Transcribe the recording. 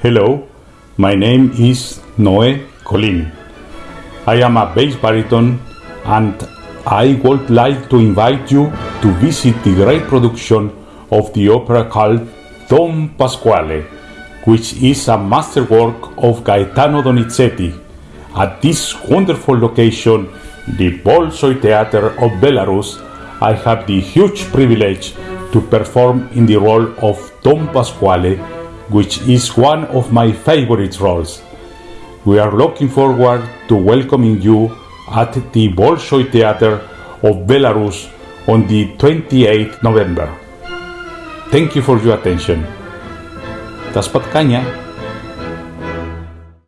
Hello, my name is Noé Colin. I am a bass baritone and I would like to invite you to visit the great production of the opera called Don Pasquale, which is a masterwork of Gaetano Donizetti. At this wonderful location, the Bolshoi Theater of Belarus, I have the huge privilege to perform in the role of Don Pasquale, which is one of my favorite roles. We are looking forward to welcoming you at the Bolshoi Theater of Belarus on the 28th November. Thank you for your attention. До споткання!